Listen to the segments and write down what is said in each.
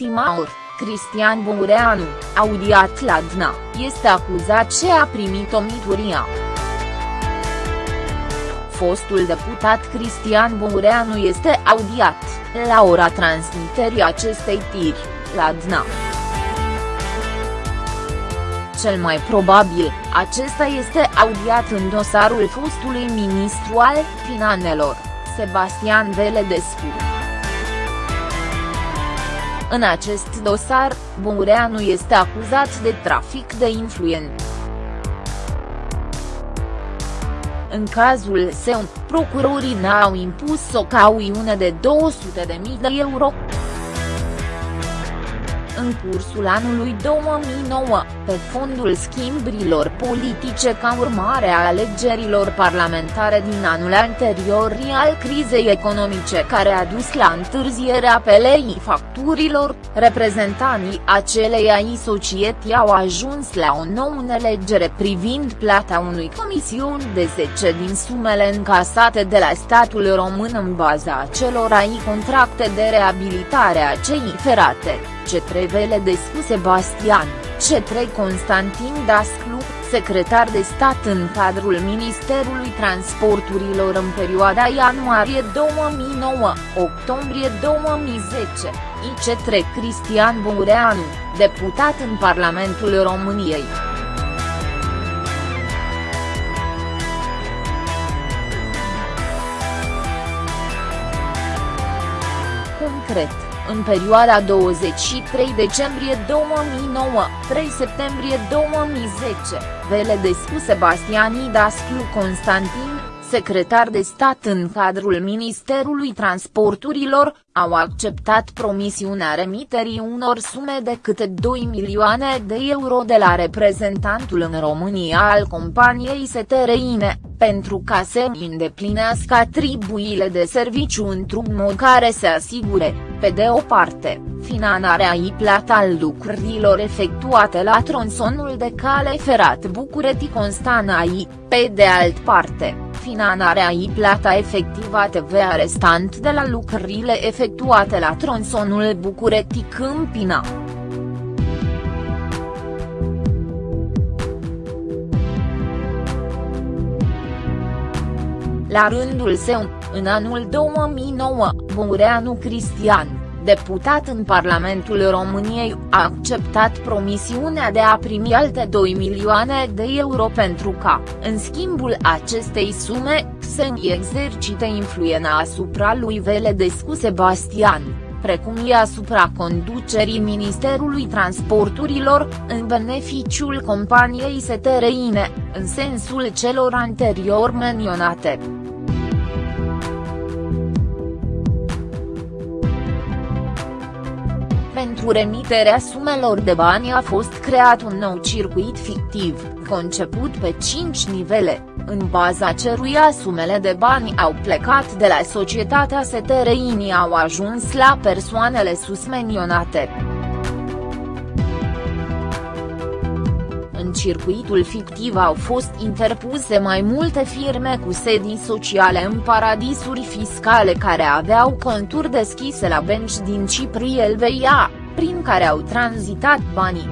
ultima oră, Cristian Bungureanu, audiat la DNA, este acuzat ce a primit o mituria. Fostul deputat Cristian Bungureanu este audiat, la ora transmiterii acestei tiri, la DNA. Cel mai probabil, acesta este audiat în dosarul fostului ministru al Finanțelor, Sebastian Veledescu. În acest dosar, Bungureanu este acuzat de trafic de influență. În cazul său, procurorii ne-au impus o cauiune de 200.000 de euro în cursul anului 2009, pe fondul schimburilor politice ca urmare a alegerilor parlamentare din anul anterior al crizei economice care a dus la întârzierea pelei facturilor, reprezentanții ai societății au ajuns la o nouă înțelegere privind plata unui comision de 10 din sumele încasate de la statul român în baza ai contracte de reabilitare a cei ferate. C3 Veledescu Sebastian, C3 Constantin Dasclu, secretar de stat în cadrul Ministerului Transporturilor în perioada ianuarie 2009-octombrie 2010, IC3 Cristian Bureanu, deputat în Parlamentul României. Concret în perioada 23 decembrie 2009, 3 septembrie 2010, Veledescu Sebastian Dasclu Constantin, secretar de stat în cadrul Ministerului Transporturilor, au acceptat promisiunea remiterii unor sume de câte 2 milioane de euro de la reprezentantul în România al companiei STRINE, pentru ca să îndeplinească atribuile de serviciu într-un mod care să asigure, pe de o parte, finanarea i plata al lucrurilor efectuate la tronsonul de cale ferat București-Constana I, pe de alt parte, finanarea i plata efectivată TVA restant de la lucrurile efectuate la tronsonul București-Câmpina. La rândul său, în anul 2009, Bungureanu Cristian, deputat în Parlamentul României, a acceptat promisiunea de a primi alte 2 milioane de euro pentru ca, în schimbul acestei sume, să exercite influența asupra lui Veledescu Sebastian precum și asupra conducerii Ministerului Transporturilor, în beneficiul companiei STRINE, în sensul celor anterior menționate. Pentru remiterea sumelor de bani a fost creat un nou circuit fictiv, conceput pe 5 nivele, în baza căruia sumele de bani au plecat de la societatea Setereini au ajuns la persoanele susmenionate. În circuitul fictiv au fost interpuse mai multe firme cu sedii sociale în paradisuri fiscale care aveau conturi deschise la benci din Cipri Elveia, prin care au tranzitat banii.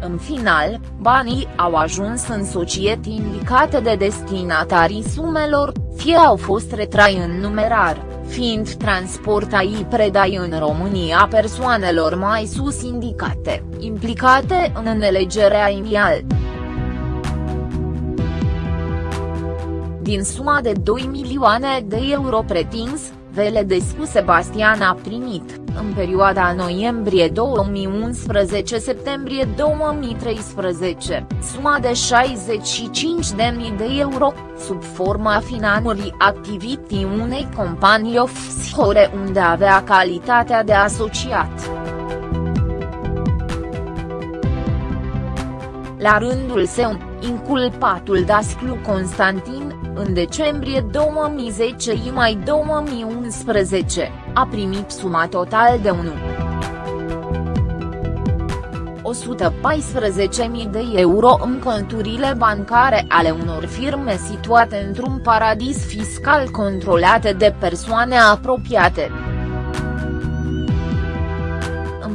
În final, banii au ajuns în societăți indicate de destinatarii sumelor, fie au fost retrai în numerar, fiind transportai predai în România persoanelor mai sus indicate, implicate în înelegerea inial. Din suma de 2 milioane de euro pretins, Veledescu Sebastian a primit, în perioada noiembrie 2011-septembrie 2013, suma de 65.000 de euro, sub forma finanțării activității unei companii offshore unde avea calitatea de asociat. La rândul său, inculpatul Dasclu Constantin, în decembrie 2010 și mai 2011, a primit suma total de 1. 114.000 de euro în conturile bancare ale unor firme situate într-un paradis fiscal controlate de persoane apropiate.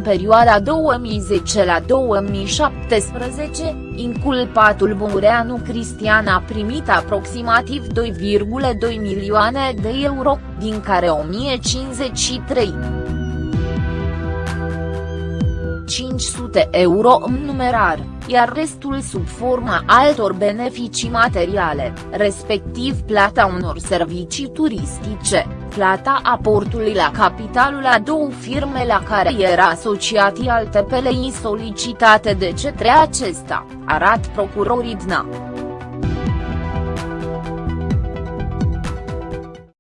Perioada 2010 la 2017, inculpatul Bureanu Cristian a primit aproximativ 2,2 milioane de euro, din care 1053. 500 euro în numerar, iar restul sub forma altor beneficii materiale, respectiv plata unor servicii turistice, plata aportului la capitalul a două firme la care era asociat alte PLI solicitate de către acesta, arat procurorii DNA.